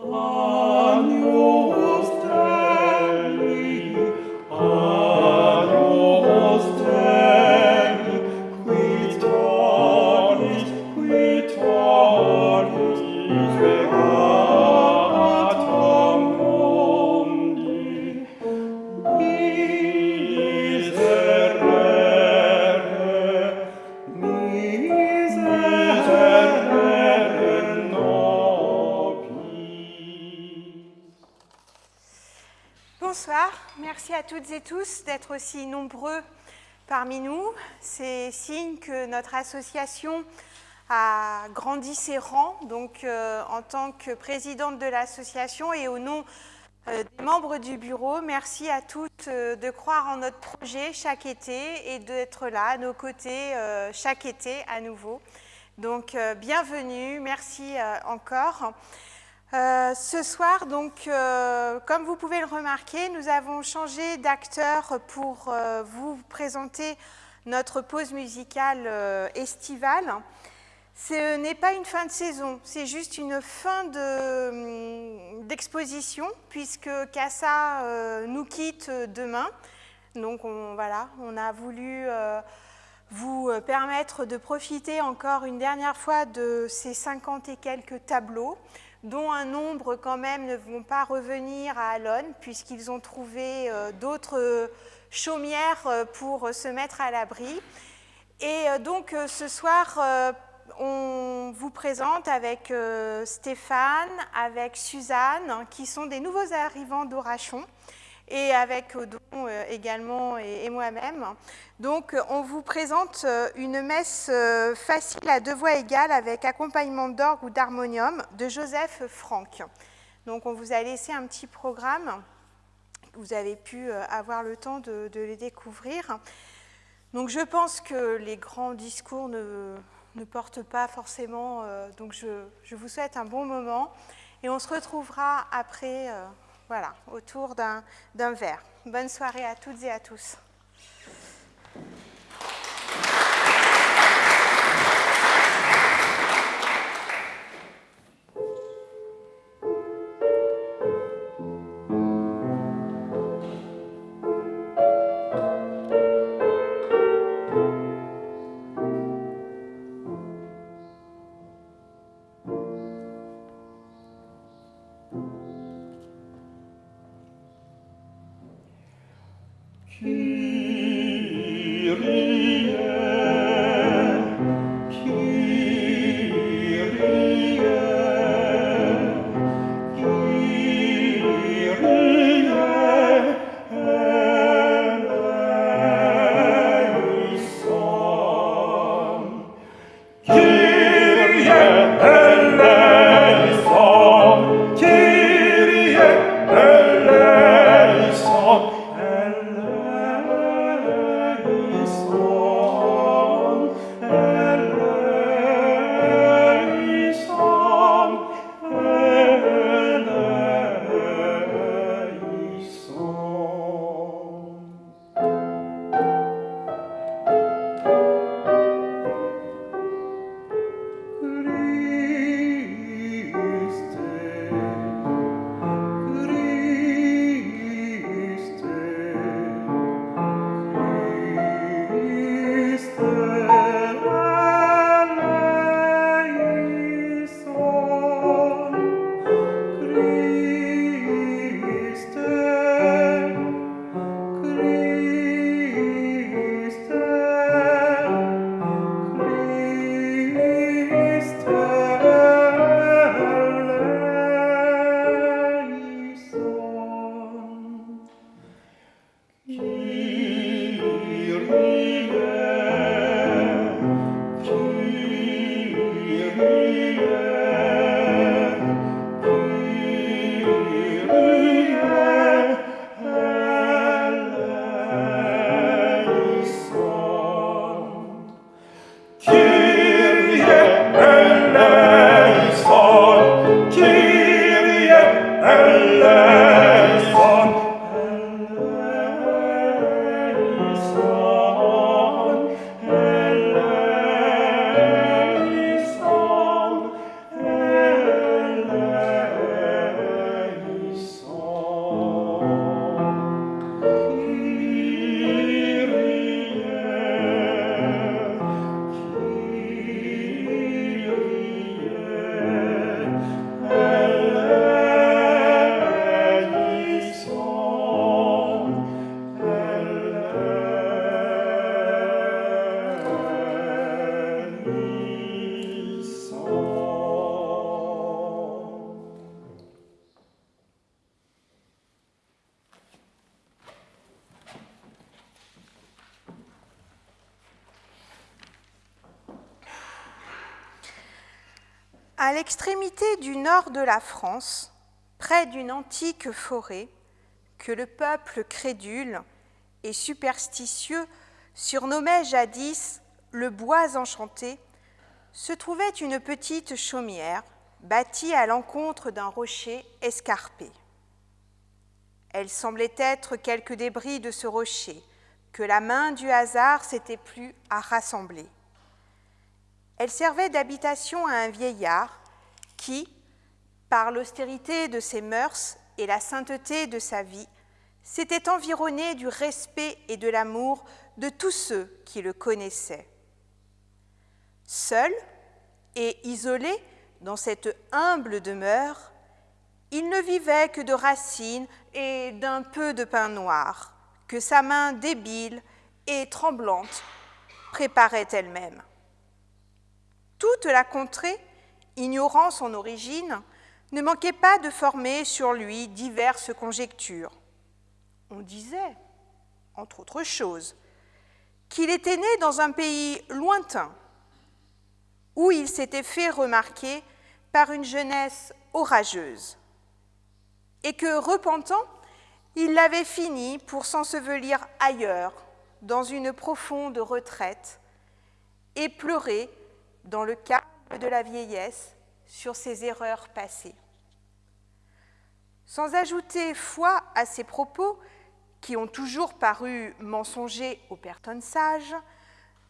toutes tous d'être aussi nombreux parmi nous. C'est signe que notre association a grandi ses rangs. Donc, euh, en tant que présidente de l'association et au nom euh, des membres du bureau, merci à toutes euh, de croire en notre projet chaque été et d'être là à nos côtés chaque été à nouveau. Donc, bienvenue, merci encore. Euh, ce soir, donc, euh, comme vous pouvez le remarquer, nous avons changé d'acteur pour euh, vous présenter notre pause musicale estivale. Ce n'est pas une fin de saison, c'est juste une fin hum, d'exposition, puisque Cassa nous quitte demain. Donc on, voilà, on a voulu vous permettre de profiter encore une dernière fois de ces 50 et quelques tableaux dont un nombre quand même ne vont pas revenir à Alonne, puisqu'ils ont trouvé euh, d'autres chaumières euh, pour se mettre à l'abri. Et euh, donc ce soir, on vous présente avec Stéphane, avec Suzanne, qui sont des nouveaux arrivants d'Orachon, et avec Odon également et moi-même. Donc, on vous présente euh, une messe euh, facile à deux voix égales avec accompagnement d'orgue ou d'harmonium de Joseph Franck. Donc, on vous a laissé un petit programme. Vous avez pu euh, avoir le temps de, les découvrir. Donc, je pense que les grands discours ne, portent pas forcément. donc, je, vous souhaite un bon moment. Et on se retrouvera après, voilà, autour d'un verre. Bonne soirée à toutes et à tous. La France, près d'une antique forêt, que le peuple crédule et superstitieux surnommait jadis le bois enchanté, se trouvait une petite chaumière bâtie à l'encontre d'un rocher escarpé. Elle semblait être quelques débris de ce rocher que la main du hasard s'était plu à rassembler. Elle servait d'habitation à un vieillard qui, par l'austérité de ses mœurs et la sainteté de sa vie, s'était environné du respect et de l'amour de tous ceux qui le connaissaient. Seul et isolé dans cette humble demeure, il ne vivait que de racines et d'un peu de pain noir que sa main débile et tremblante préparait elle-même. Toute la contrée, ignorant son origine, ne manquait pas de former sur lui diverses conjectures. On disait, entre autres choses, qu'il était né dans un pays lointain, où il s'était fait remarquer par une jeunesse orageuse, et que, repentant, il l'avait fini pour s'ensevelir ailleurs, dans une profonde retraite, et pleurer dans le calme de la vieillesse sur ses erreurs passées. Sans ajouter foi à ces propos, qui ont toujours paru mensongers aux personnes sages,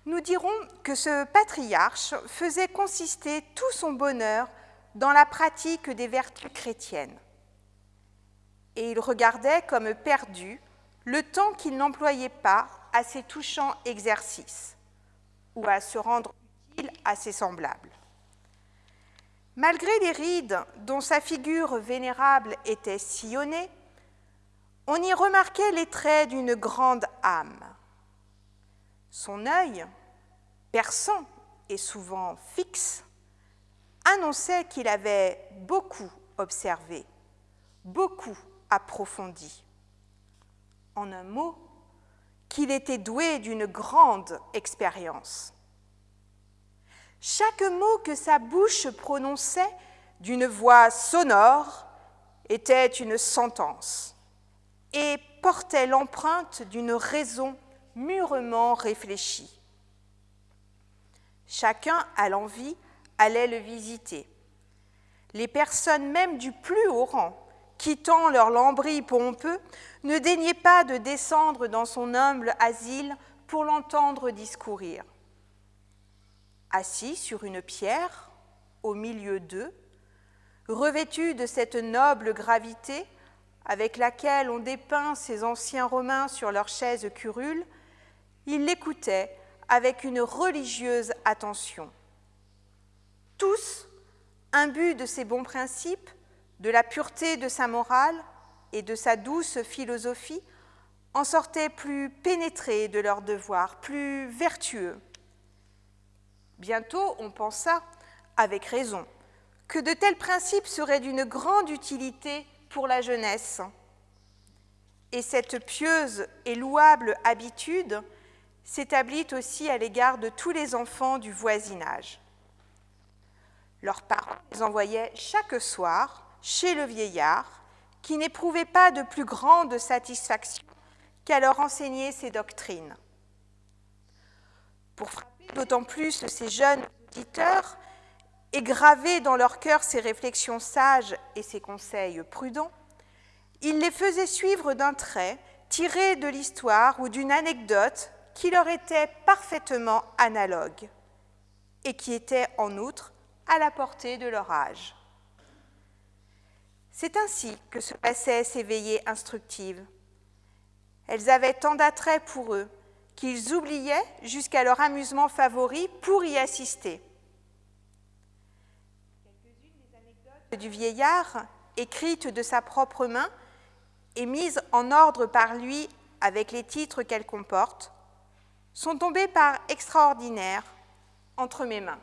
nous dirons que ce patriarche faisait consister tout son bonheur dans la pratique des vertus chrétiennes. Et il regardait comme perdu le temps qu'il n'employait pas à ces touchants exercices ou à se rendre utile à ses semblables. Malgré les rides dont sa figure vénérable était sillonnée, on y remarquait les traits d'une grande âme. Son œil, perçant et souvent fixe, annonçait qu'il avait beaucoup observé, beaucoup approfondi. En un mot, qu'il était doué d'une grande expérience. Chaque mot que sa bouche prononçait d'une voix sonore était une sentence et portait l'empreinte d'une raison mûrement réfléchie. Chacun à l'envie allait le visiter. Les personnes même du plus haut rang, quittant leur lambris pompeux, ne daignaient pas de descendre dans son humble asile pour l'entendre discourir. Assis sur une pierre, au milieu d'eux, revêtu de cette noble gravité, avec laquelle on dépeint ces anciens Romains sur leurs chaises curules, il l'écoutait avec une religieuse attention. Tous, imbus de ses bons principes, de la pureté de sa morale et de sa douce philosophie, en sortaient plus pénétrés de leurs devoirs, plus vertueux. Bientôt, on pensa, avec raison, que de tels principes seraient d'une grande utilité pour la jeunesse. Et cette pieuse et louable habitude s'établit aussi à l'égard de tous les enfants du voisinage. Leurs parents les envoyaient chaque soir chez le vieillard, qui n'éprouvait pas de plus grande satisfaction qu'à leur enseigner ses doctrines. D'autant plus ces jeunes auditeurs, et graver dans leur cœur ses réflexions sages et ses conseils prudents, il les faisait suivre d'un trait tiré de l'histoire ou d'une anecdote qui leur était parfaitement analogue et qui était en outre à la portée de leur âge. C'est ainsi que se passaient ces veillées instructives. Elles avaient tant d'attrait pour eux qu'ils oubliaient jusqu'à leur amusement favori pour y assister. du vieillard, écrite de sa propre main et mise en ordre par lui avec les titres qu'elle comporte, sont tombées par extraordinaire entre mes mains.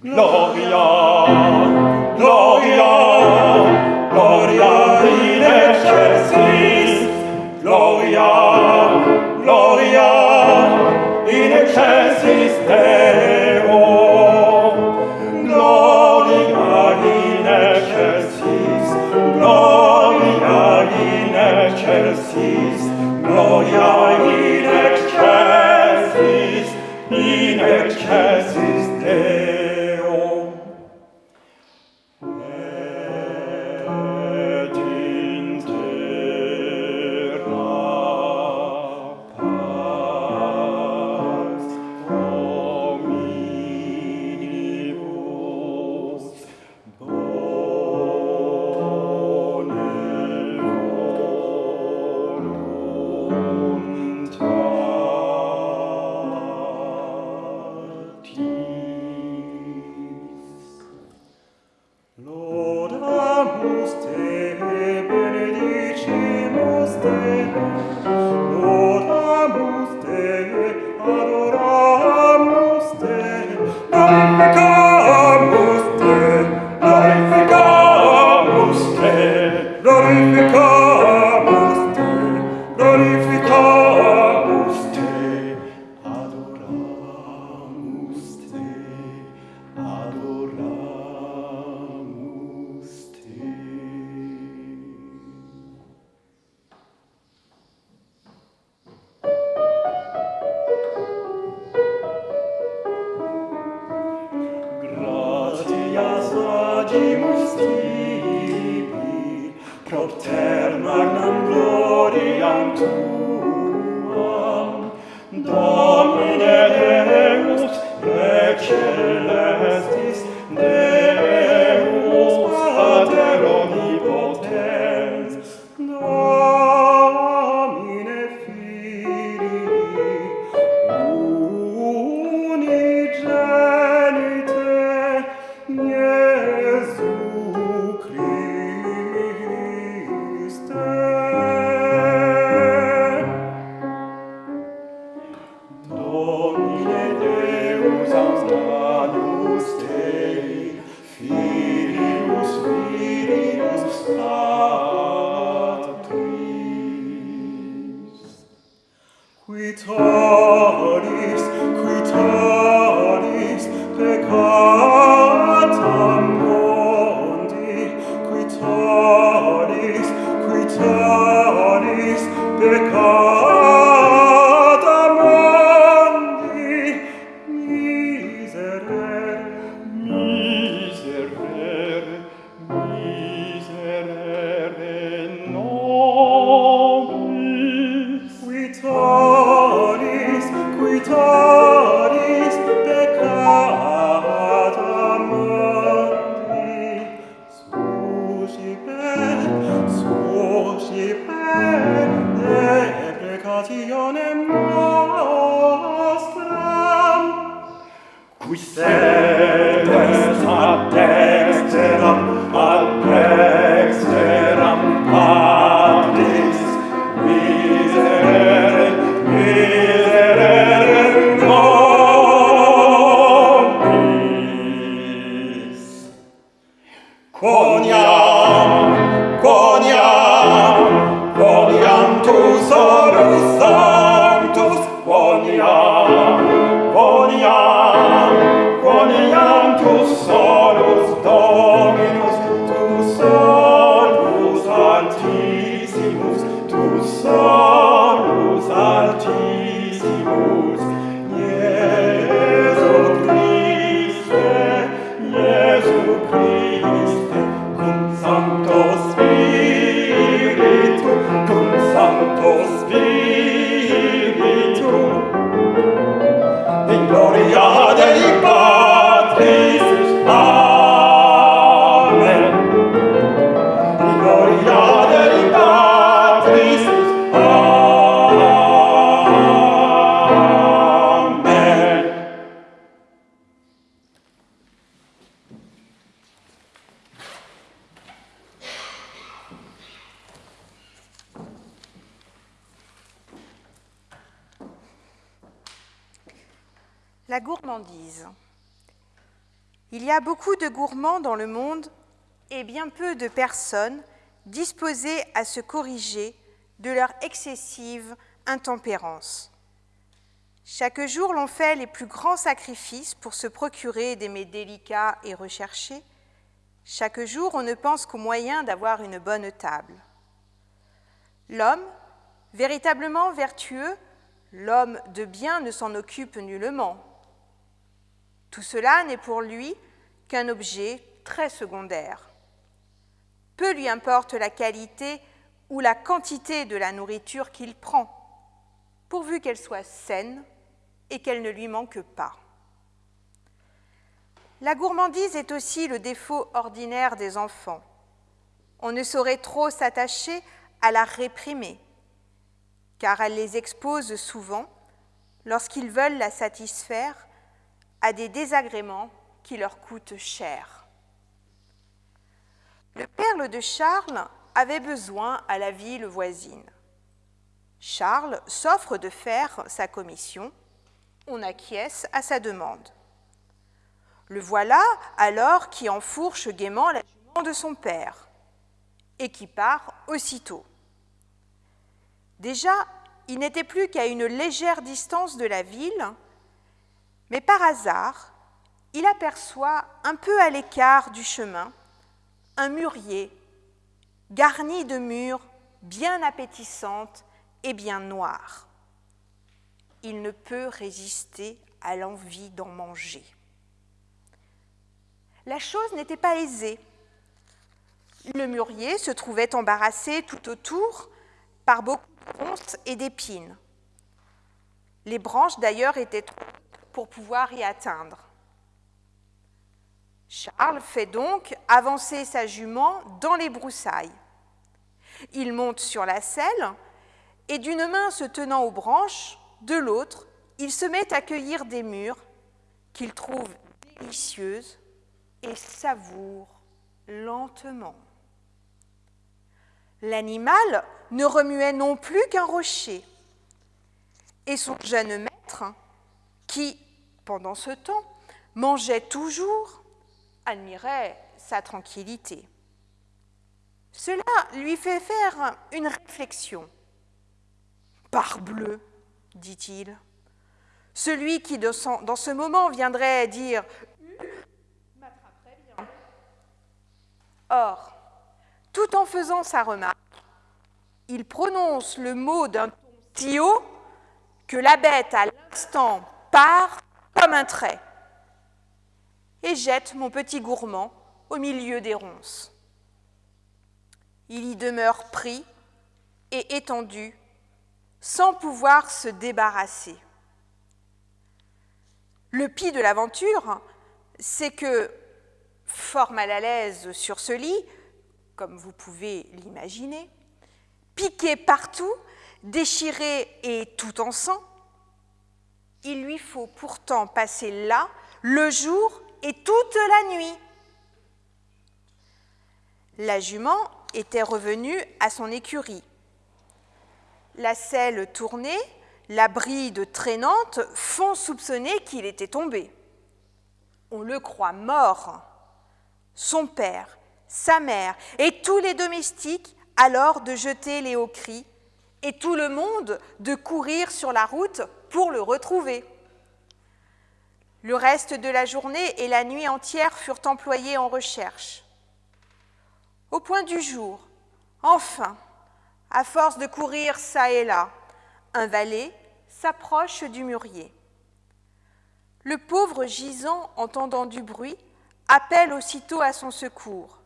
Glory. La gourmandise. Gourmands dans le monde et bien peu de personnes disposées à se corriger de leur excessive intempérance. Chaque jour, l'on fait les plus grands sacrifices pour se procurer des mets délicats et recherchés. Chaque jour, on ne pense qu'au moyen d'avoir une bonne table. L'homme, véritablement vertueux, l'homme de bien ne s'en occupe nullement. Tout cela n'est pour lui qu'un objet très secondaire. Peu lui importe la qualité ou la quantité de la nourriture qu'il prend, pourvu qu'elle soit saine et qu'elle ne lui manque pas. La gourmandise est aussi le défaut ordinaire des enfants. On ne saurait trop s'attacher à la réprimer, car elle les expose souvent, lorsqu'ils veulent la satisfaire, à des désagréments qui leur coûtent cher. Le perle de Charles avait besoin à la ville voisine. Charles s'offre de faire sa commission on acquiesce à sa demande. Le voilà alors qui enfourche gaiement la jument de son père et qui part aussitôt. Déjà, il n'était plus qu'à une légère distance de la ville, mais par hasard, il aperçoit un peu à l'écart du chemin un mûrier garni de mûres bien appétissantes et bien noires il ne peut résister à l'envie d'en manger. La chose n'était pas aisée. Le mûrier se trouvait embarrassé tout autour par beaucoup de ronces et d'épines. Les branches d'ailleurs étaient trop pour pouvoir y atteindre. Charles fait donc avancer sa jument dans les broussailles. Il monte sur la selle et d'une main se tenant aux branches, de l'autre, il se met à cueillir des mûres qu'il trouve délicieuses et savoure lentement. L'animal ne remuait non plus qu'un rocher, et son jeune maître, qui, pendant ce temps, mangeait toujours, admirait sa tranquillité. Cela lui fait faire une réflexion. Parbleu, dit-il. Celui qui, dans ce moment, viendrait dire m'attraperait bien. Or, tout en faisant sa remarque, il prononce le mot d'un ton que la bête à l'instant part comme un trait et jette mon petit gourmand au milieu des ronces. Il y demeure pris et étendu sans pouvoir se débarrasser. Le pis de l'aventure, c'est que, fort mal à l'aise sur ce lit, comme vous pouvez l'imaginer, piqué partout, déchiré et tout en sang, il lui faut pourtant passer là le jour et toute la nuit. La jument était revenue à son écurie la selle tournée, la bride traînante font soupçonner qu'il était tombé. On le croit mort. Son père, sa mère et tous les domestiques alors de jeter les hauts cris et tout le monde de courir sur la route pour le retrouver. Le reste de la journée et la nuit entière furent employés en recherche. Au point du jour, enfin, à force de courir çà et là, un valet s'approche du mûrier. Le pauvre gisant, entendant du bruit, appelle aussitôt à son secours.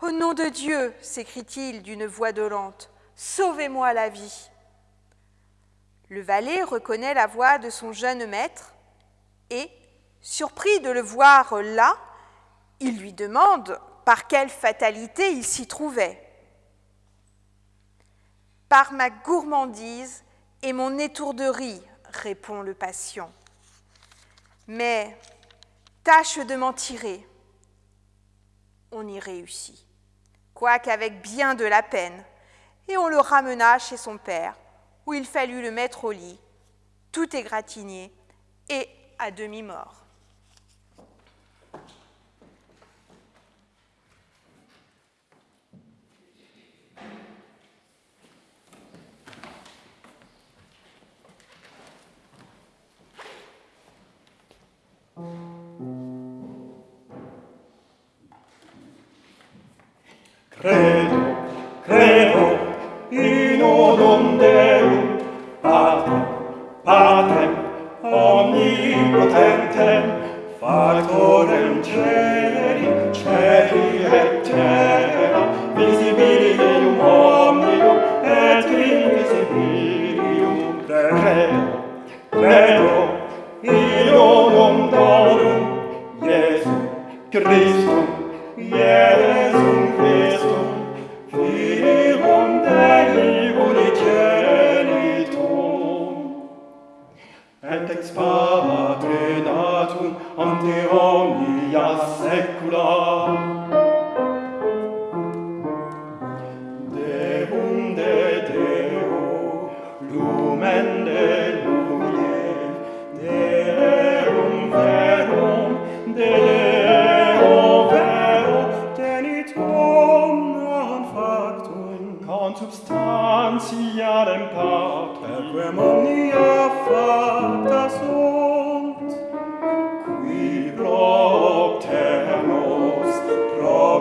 Au nom de Dieu, s'écrie-t-il d'une voix dolente, sauvez-moi la vie. Le valet reconnaît la voix de son jeune maître et, surpris de le voir là, il lui demande par quelle fatalité il s'y trouvait. Par ma gourmandise et mon étourderie, répond le patient. Mais tâche de m'en tirer. On y réussit, quoique avec bien de la peine, et on le ramena chez son père, où il fallut le mettre au lit, tout égratigné et à demi-mort.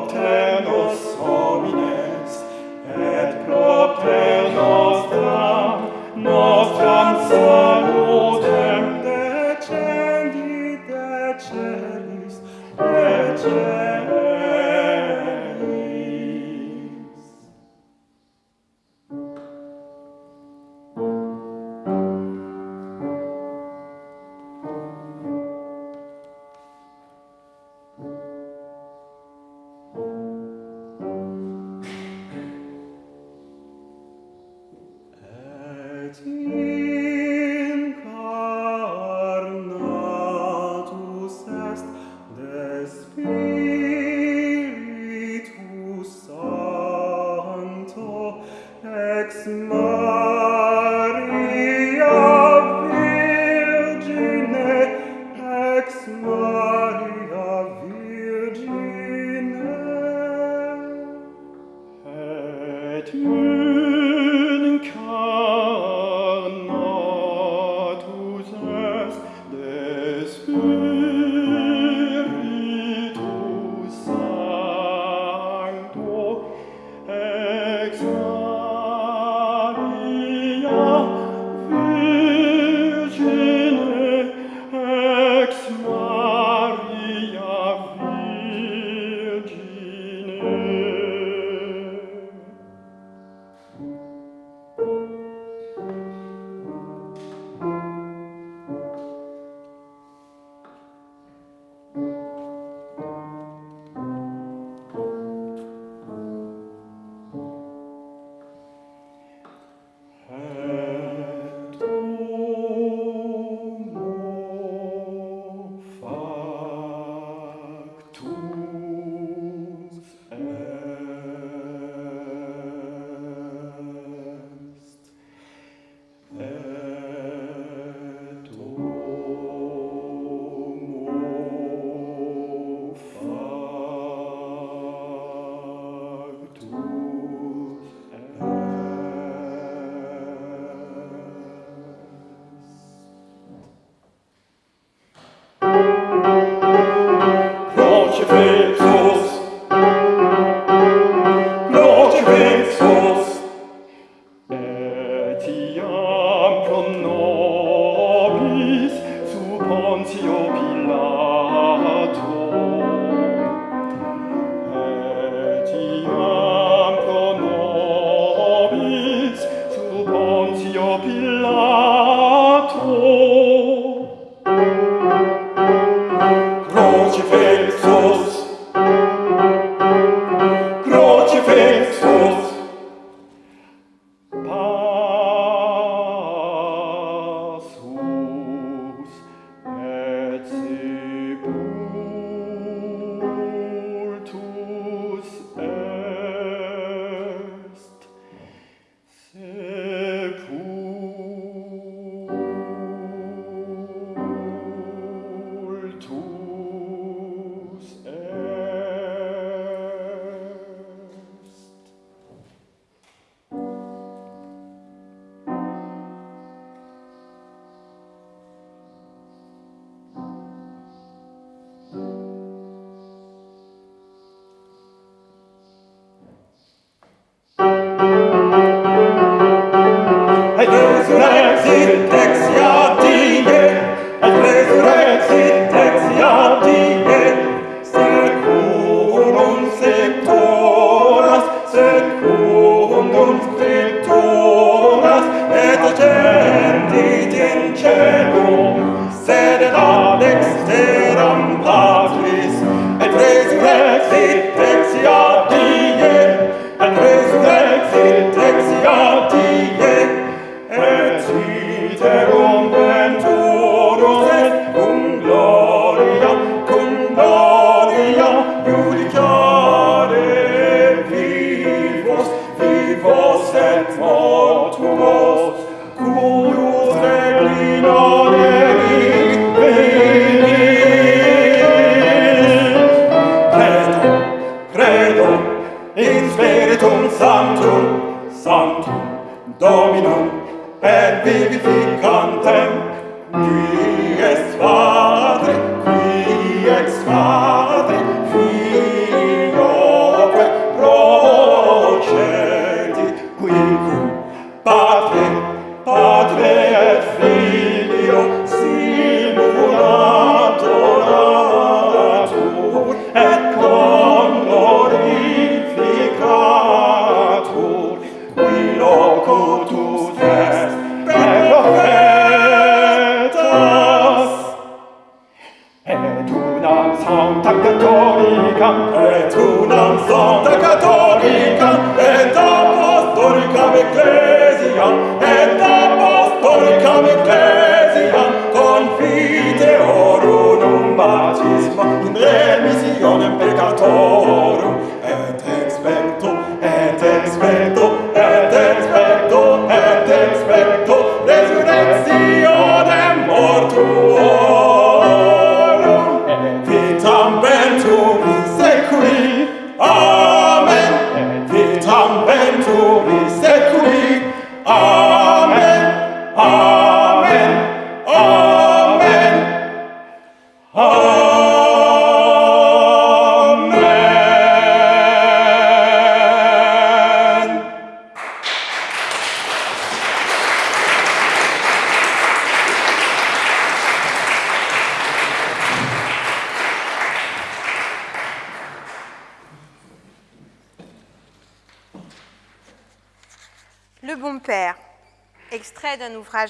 obtain.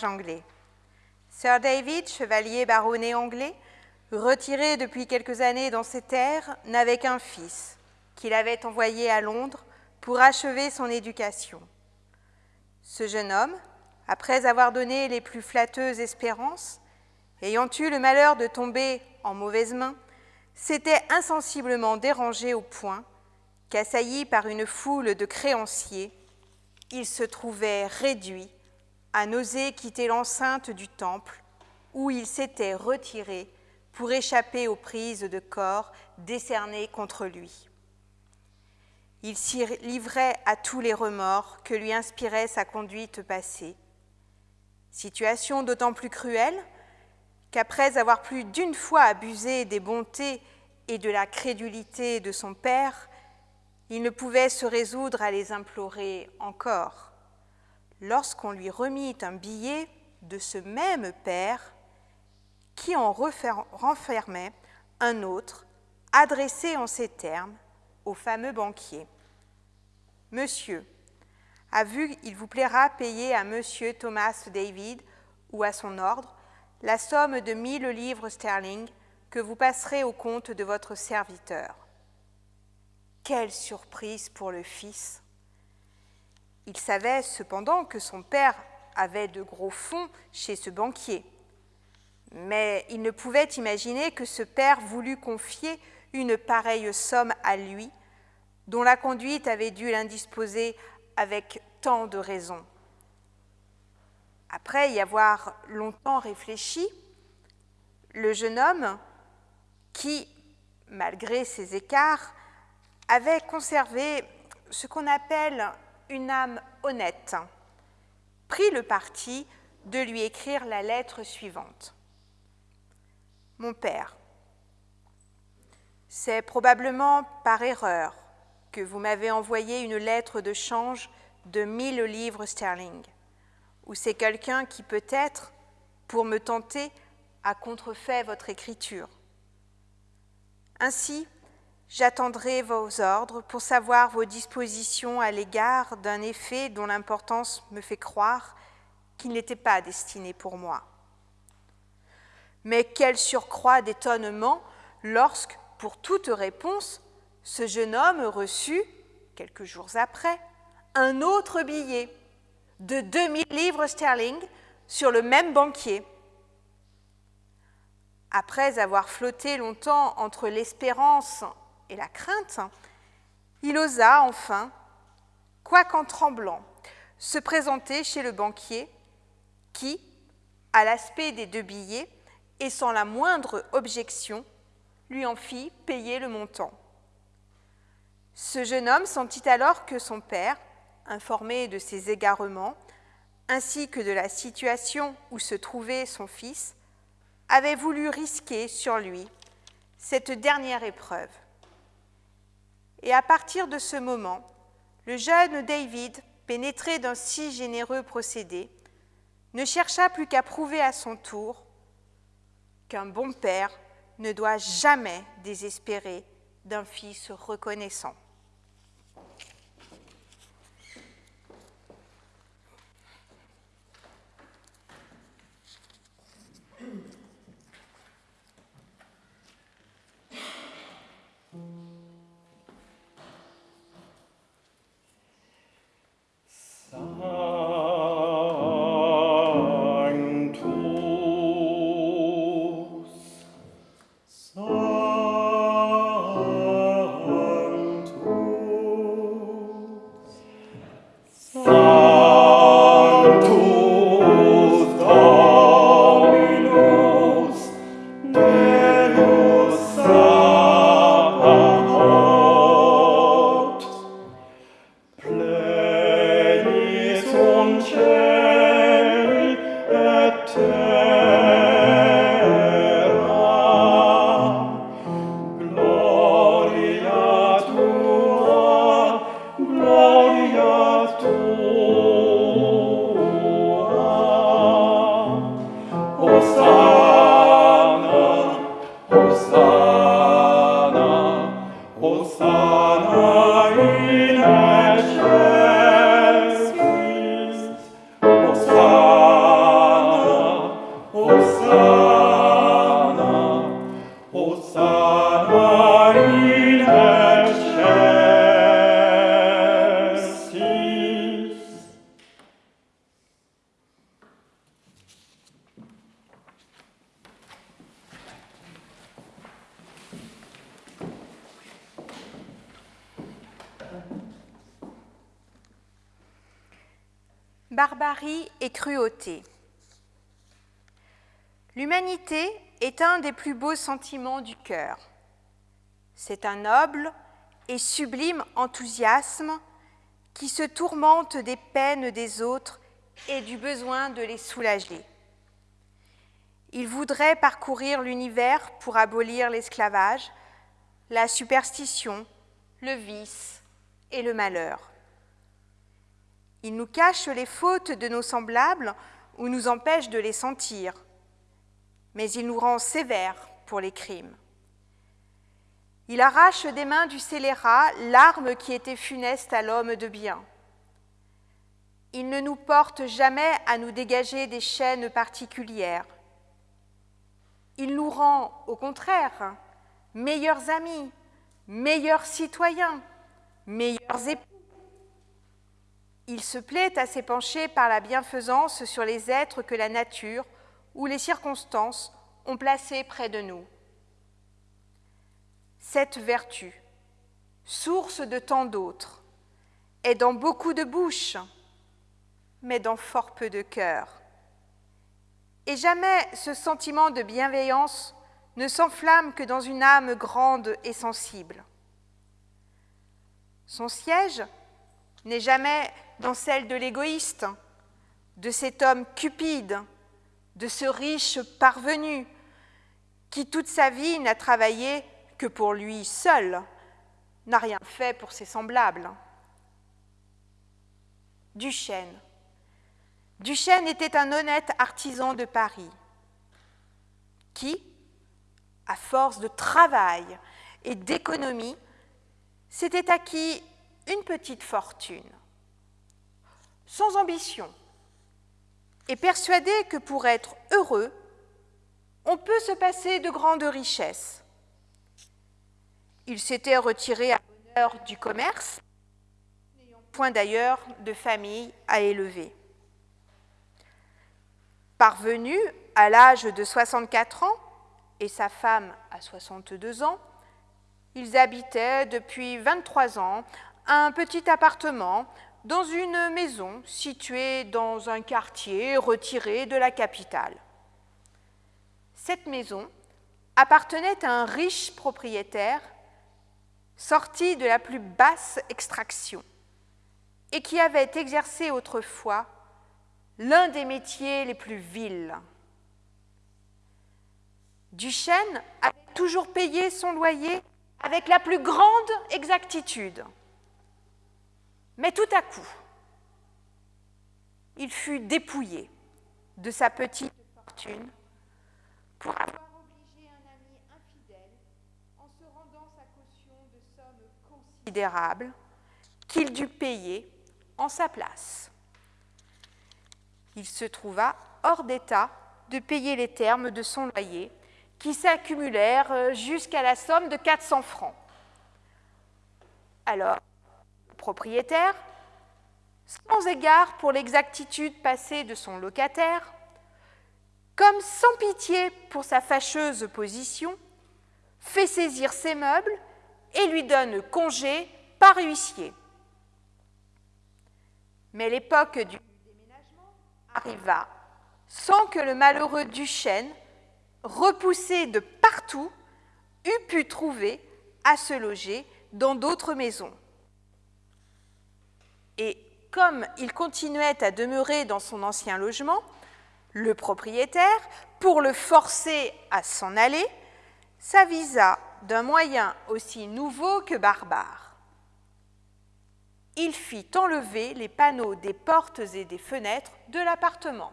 Anglais. Sir David, chevalier baronnet anglais, retiré depuis quelques années dans ses terres, n'avait qu'un fils, qu'il avait envoyé à Londres pour achever son éducation. Ce jeune homme, après avoir donné les plus flatteuses espérances, ayant eu le malheur de tomber en mauvaises mains, s'était insensiblement dérangé au point qu'assailli par une foule de créanciers, il se trouvait réduit à n'oser quitter l'enceinte du temple où il s'était retiré pour échapper aux prises de corps décernées contre lui. Il s'y livrait à tous les remords que lui inspirait sa conduite passée. Situation d'autant plus cruelle qu'après avoir plus d'une fois abusé des bontés et de la crédulité de son père, il ne pouvait se résoudre à les implorer encore. Lorsqu'on lui remit un billet de ce même père qui en renfermait un autre, adressé en ces termes au fameux banquier. Monsieur, a vu qu'il vous plaira payer à Monsieur Thomas David ou à son ordre la somme de mille livres sterling que vous passerez au compte de votre serviteur. Quelle surprise pour le fils Il savait cependant que son père avait de gros fonds chez ce banquier, mais il ne pouvait imaginer que ce père voulût confier une pareille somme à lui, dont la conduite avait dû l'indisposer avec tant de raisons. Après y avoir longtemps réfléchi, le jeune homme, qui, malgré ses écarts, avait conservé ce qu'on appelle une âme honnête, prit le parti de lui écrire la lettre suivante. Mon père, c'est probablement par erreur que vous m'avez envoyé une lettre de change de mille livres sterling, ou c'est quelqu'un qui peut-être, pour me tenter, a contrefait votre écriture. Ainsi, j'attendrai vos ordres pour savoir vos dispositions à l'égard d'un effet dont l'importance me fait croire qu'il n'était pas destiné pour moi. Mais quel surcroît d'étonnement lorsque, pour toute réponse, ce jeune homme reçut, quelques jours après, un autre billet de 2000 livres sterling sur le même banquier. Après avoir flotté longtemps entre l'espérance et la crainte, il osa enfin, quoiqu'en tremblant, se présenter chez le banquier qui, à l'aspect des deux billets et sans la moindre objection, lui en fit payer le montant. Ce jeune homme sentit alors que son père, informé de ses égarements, ainsi que de la situation où se trouvait son fils, avait voulu risquer sur lui cette dernière épreuve. Et à partir de ce moment, le jeune David, pénétré d'un si généreux procédé, ne chercha plus qu'à prouver à son tour qu'un bon père ne doit jamais désespérer d'un fils reconnaissant. Barbarie et cruauté. L'humanité est un des plus beaux sentiments du cœur. C'est un noble et sublime enthousiasme qui se tourmente des peines des autres et du besoin de les soulager. Il voudrait parcourir l'univers pour abolir l'esclavage, la superstition, le vice et le malheur. Il nous cache les fautes de nos semblables ou nous empêche de les sentir, mais il nous rend sévères pour les crimes. Il arrache des mains du scélérat l'arme qui était funeste à l'homme de bien. Il ne nous porte jamais à nous dégager des chaînes particulières. Il nous rend, au contraire, meilleurs amis, meilleurs citoyens, meilleurs époux. Il se plaît à s'épancher par la bienfaisance sur les êtres que la nature ou les circonstances ont placés près de nous. Cette vertu, source de tant d'autres, est dans beaucoup de bouches, mais dans fort peu de cœurs. Et jamais ce sentiment de bienveillance ne s'enflamme que dans une âme grande et sensible. Son siège n'est jamais dans celle de l'égoïste, de cet homme cupide, de ce riche parvenu qui toute sa vie n'a travaillé que pour lui seul, n'a rien fait pour ses semblables. Duchesne. Duchesne était un honnête artisan de Paris qui, à force de travail et d'économie, s'était acquis une petite fortune, sans ambition, et persuadé que pour être heureux, on peut se passer de grandes richesses. Il s'était retiré à l'honneur du commerce, n'ayant point d'ailleurs de famille à élever. Parvenu à l'âge de 64 ans et sa femme à 62 ans, ils habitaient depuis 23 ans un petit appartement dans une maison située dans un quartier retiré de la capitale. Cette maison appartenait à un riche propriétaire sorti de la plus basse extraction et qui avait exercé autrefois l'un des métiers les plus vils. Duchesne avait toujours payé son loyer avec la plus grande exactitude. Mais tout à coup, il fut dépouillé de sa petite fortune pour avoir obligé un ami infidèle en se rendant sa caution de sommes considérables qu'il dut payer en sa place. Il se trouva hors d'état de payer les termes de son loyer qui s'accumulèrent jusqu'à la somme de 400 francs. Alors, propriétaire, sans égard pour l'exactitude passée de son locataire, comme sans pitié pour sa fâcheuse position, fait saisir ses meubles et lui donne congé par huissier. Mais l'époque du déménagement arriva sans que le malheureux Duchesne, repoussé de partout, eût pu trouver à se loger dans d'autres maisons. Et comme il continuait à demeurer dans son ancien logement, le propriétaire, pour le forcer à s'en aller, s'avisa d'un moyen aussi nouveau que barbare. Il fit enlever les panneaux des portes et des fenêtres de l'appartement.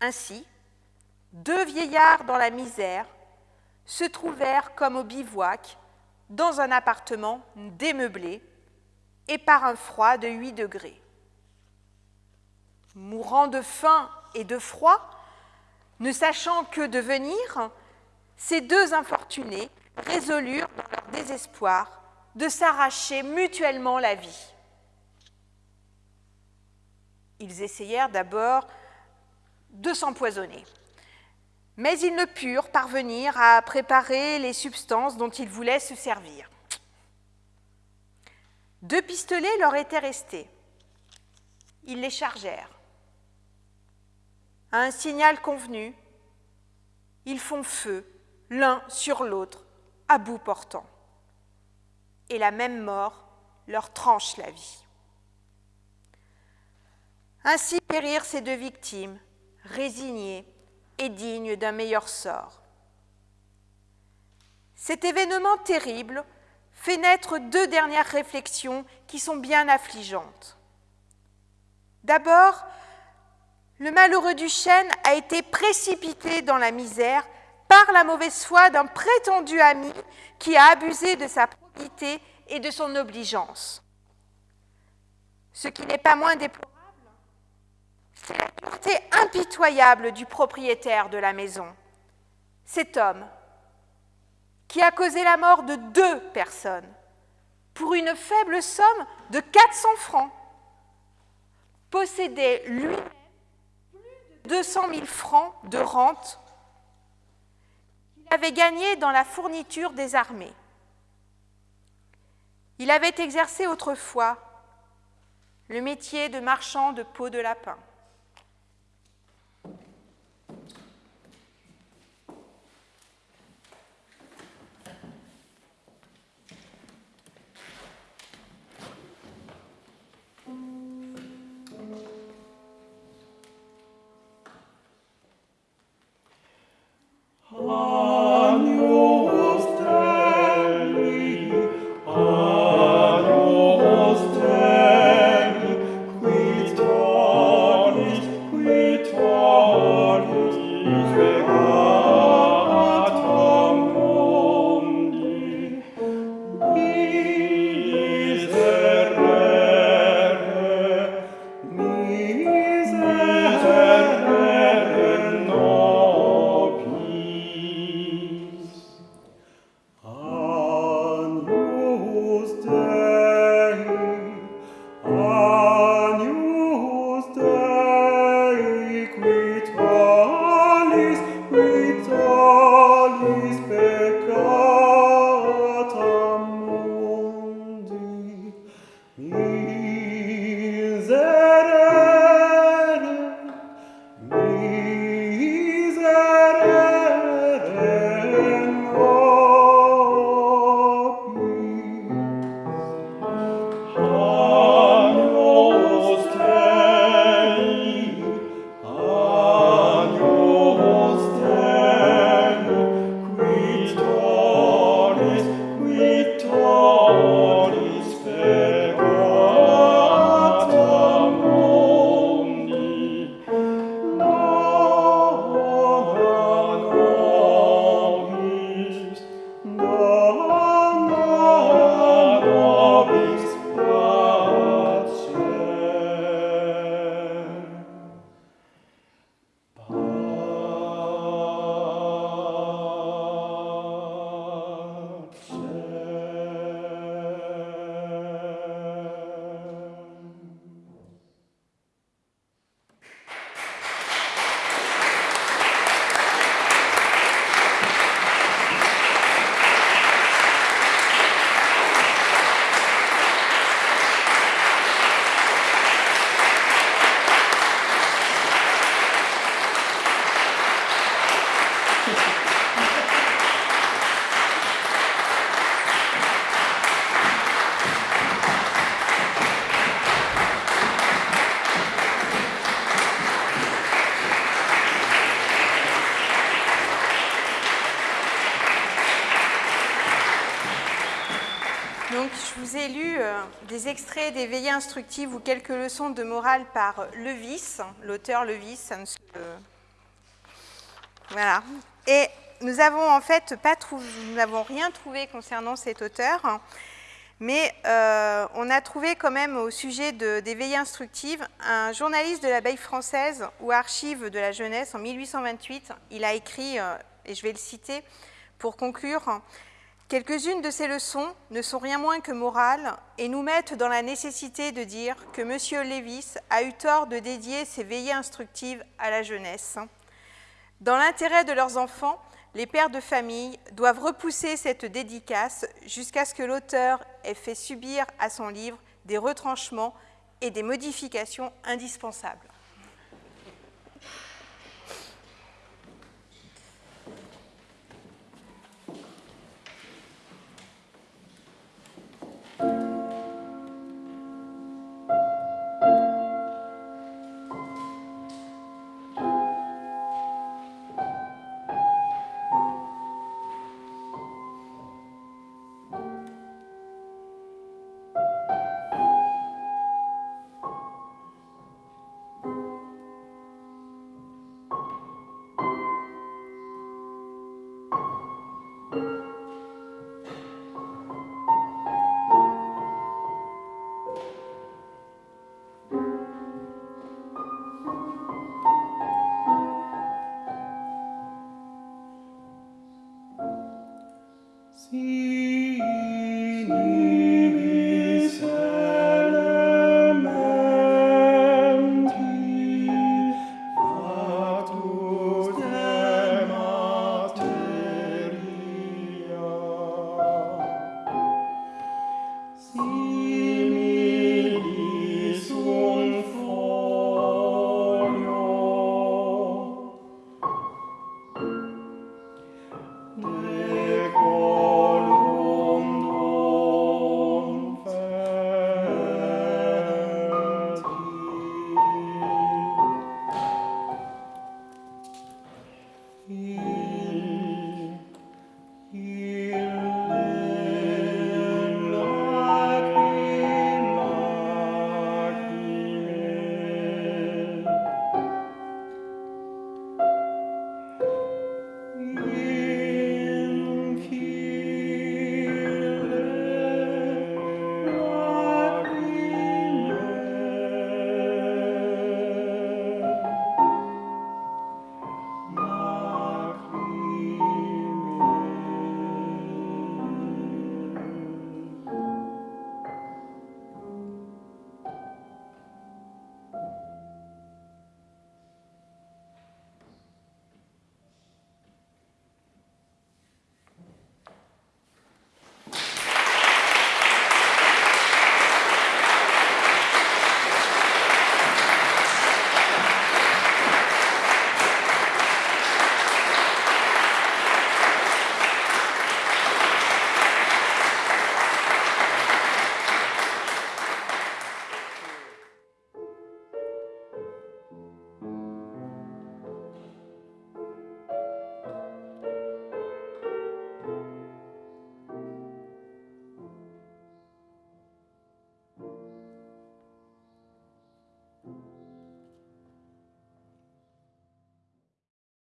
Ainsi, deux vieillards dans la misère se trouvèrent comme au bivouac dans un appartement démeublé et par un froid de 8 degrés. Mourant de faim et de froid, ne sachant que devenir, ces deux infortunés résolurent, dans leur désespoir, de s'arracher mutuellement la vie. Ils essayèrent d'abord de s'empoisonner, mais ils ne purent parvenir à préparer les substances dont ils voulaient se servir. Deux pistolets leur étaient restés. Ils les chargèrent. À un signal convenu, ils font feu l'un sur l'autre, à bout portant. Et la même mort leur tranche la vie. Ainsi périrent ces deux victimes, résignées et dignes d'un meilleur sort. Cet événement terrible fait deux dernières réflexions qui sont bien affligeantes. D'abord, le malheureux Duchesne a été précipité dans la misère par la mauvaise foi d'un prétendu ami qui a abusé de sa probité et de son obligeance. Ce qui n'est pas moins déplorable, c'est la pureté impitoyable du propriétaire de la maison. Cet homme, qui a causé la mort de deux personnes pour une faible somme de 400 francs, possédait lui-même plus de 200 000 francs de rente qu'il avait gagné dans la fourniture des armées. Il avait exercé autrefois le métier de marchand de peau de lapin. Oh. Des veillées instructives ou quelques leçons de morale par Levis, l'auteur Levis. Voilà. Et nous avons en fait pas trouvé, nous n'avons rien trouvé concernant cet auteur, mais euh, on a trouvé quand même au sujet de, des veillées instructives un journaliste de l'abeille française ou archive de la jeunesse en 1828. Il a écrit euh, et je vais le citer pour conclure. Quelques-unes de ces leçons ne sont rien moins que morales et nous mettent dans la nécessité de dire que M. Lévis a eu tort de dédier ses veillées instructives à la jeunesse. Dans l'intérêt de leurs enfants, les pères de famille doivent repousser cette dédicace jusqu'à ce que l'auteur ait fait subir à son livre des retranchements et des modifications indispensables.